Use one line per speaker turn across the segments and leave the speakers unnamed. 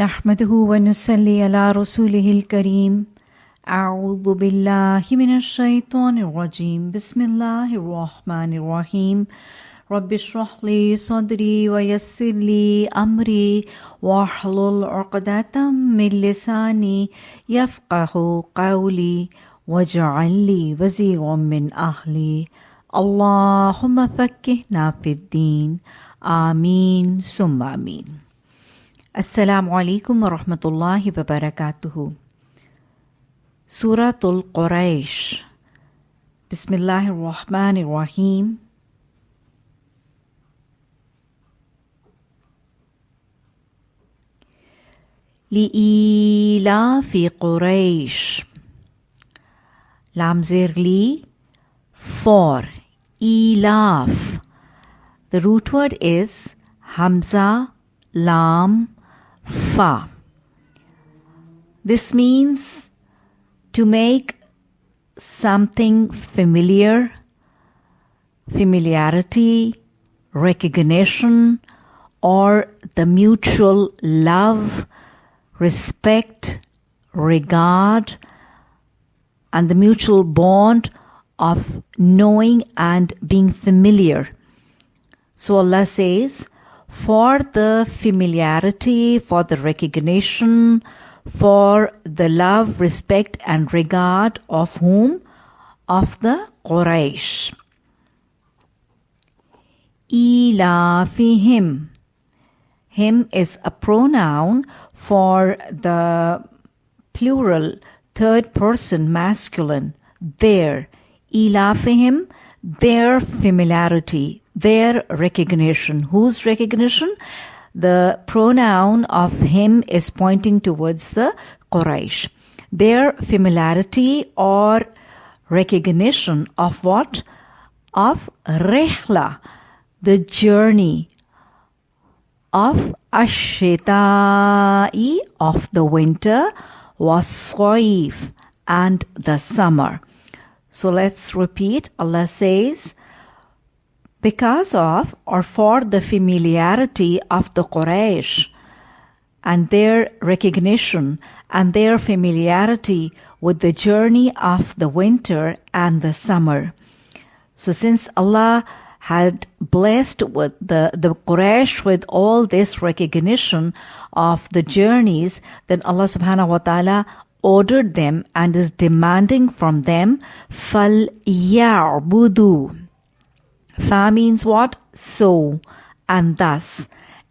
نحمده ونصلي على رسوله الكريم. أعوذ بالله من الشيطان الرجيم. بسم الله الرحمن الرحيم. رب اشرح لي صدري ويسر لي أمري واحلل عقدة من لساني يفقه قولي واجعل لي وزيرا من أهلي. اللهم فكهنا في الدين. آمين. ثم آمين. السلام عليكم ورحمة الله وبركاته. سورة القريش. بسم الله الرحمن الرحيم. لإيلاف قريش. لامزير لي. فور. إيلاف. The root word is Hamza, Lam, Fa. This means to make something familiar, familiarity, recognition, or the mutual love, respect, regard, and the mutual bond of knowing and being familiar. So Allah says, for the familiarity, for the recognition, for the love, respect, and regard of whom? Of the Quraysh. Ilafihim. Him is a pronoun for the plural third person masculine. Their. Ilafihim, their familiarity, their recognition. Whose recognition? The pronoun of him is pointing towards the Quraysh. Their familiarity or recognition of what? Of Rehla, the journey of Ashita'i of the winter was Soif and the summer. So let's repeat. Allah says, because of or for the familiarity of the Quraysh and their recognition and their familiarity with the journey of the winter and the summer. So since Allah had blessed with the, the Quraysh with all this recognition of the journeys, then Allah subhanahu wa ta'ala ordered them and is demanding from them, fal Fa means what? So and thus.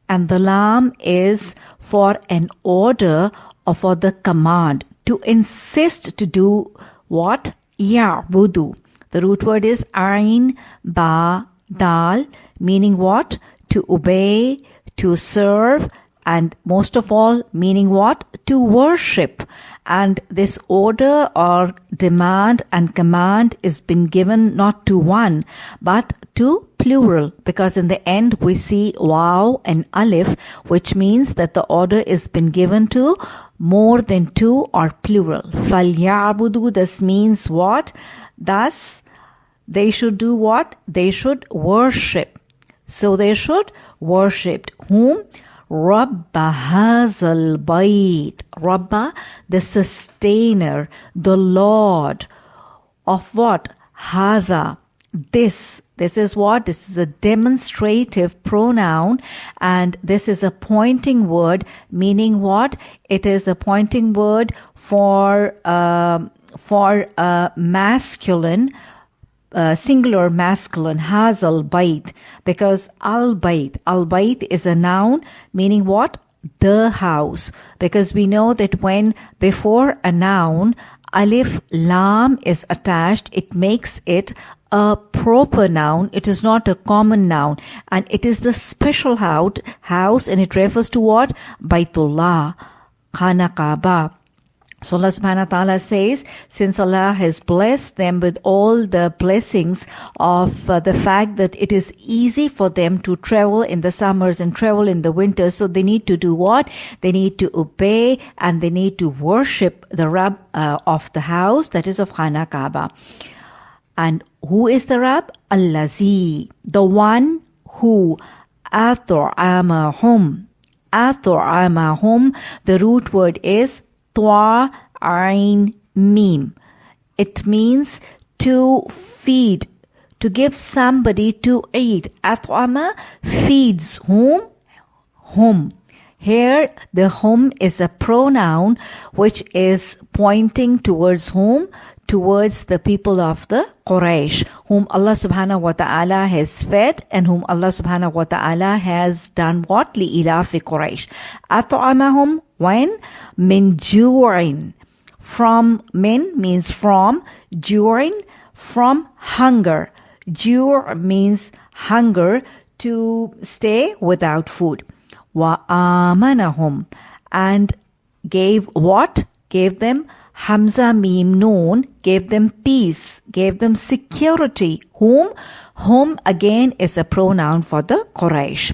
And the lam is for an order or for the command to insist to do what? Ya'budu. The root word is ain, ba, dal, meaning what? To obey, to serve, and most of all, meaning what? To worship. And this order or demand and command is been given not to one, but to plural because in the end we see wow and alif which means that the order is been given to more than two or plural. Falyabudu, this means what? Thus, they should do what? They should worship. So they should worship whom? Rabba Hazal Bait. Rabba, the sustainer, the Lord of what? Haza. This. This is what? This is a demonstrative pronoun and this is a pointing word meaning what? It is a pointing word for, uh, for a masculine uh, singular masculine has al bait because al bait al bait is a noun meaning what? The house. Because we know that when before a noun alif lam is attached it makes it a proper noun. It is not a common noun. And it is the special house and it refers to what? Baitullah khana kaaba so Allah subhanahu wa ta'ala says, since Allah has blessed them with all the blessings of uh, the fact that it is easy for them to travel in the summers and travel in the winters, so they need to do what? They need to obey and they need to worship the Rab uh, of the house, that is of Khana Kaaba. And who is the Rab? Allazi, the one who athor amahum, athor amahum. the root word is Twa Ain Mim. It means to feed, to give somebody to eat. Atwama feeds whom? Whom. Here, the whom is a pronoun which is pointing towards whom? Towards the people of the Quraysh, whom Allah subhanahu wa ta'ala has fed and whom Allah subhanahu wa ta'ala has done what? لِإِلَافِ Quraysh. أَطْعَمَهُمْ when? Min ju'in. From min means from, during from hunger. Jur means hunger to stay without food. Wa and gave what? Gave them Hamza Mim Noon gave them peace, gave them security. Whom? Whom again is a pronoun for the Quraysh.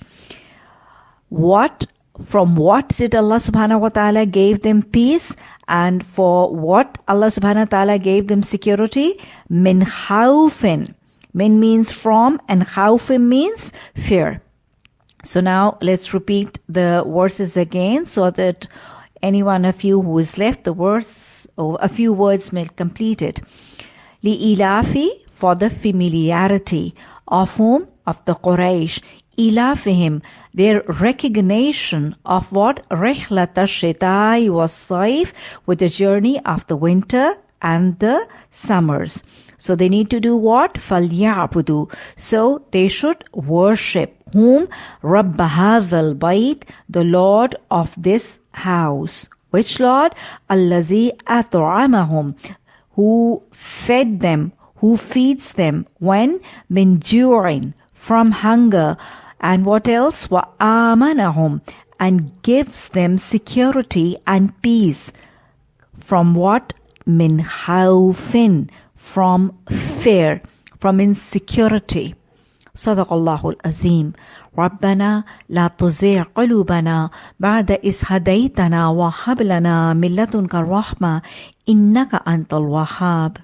What from what did Allah subhanahu wa ta'ala gave them peace and for what Allah subhanahu wa ta'ala gave them security? Min khawfin. Min means from and khawfin means fear. So now let's repeat the verses again so that any one of you who is left, the words or a few words may complete it. Li ilafi for the familiarity of whom? Of the Quraysh. Ilafihim, their recognition of what? Rehlata shetai was safe with the journey of the winter and the summers. So they need to do what? Falyabudu. So they should worship whom Rabbahazal hadhal bayt, the Lord of this house. Which Lord? Allazi at'amahum, who fed them, who feeds them when min from hunger, and what else? Wa amanahum, and gives them security and peace. From what? Min khawfin, from fear, from insecurity. صدق الله العظيم. ربنا لا تزيع قلوبنا بعد إذ هديتنا وهب لنا من لدنك الرحمة إنك أنت الوهاب.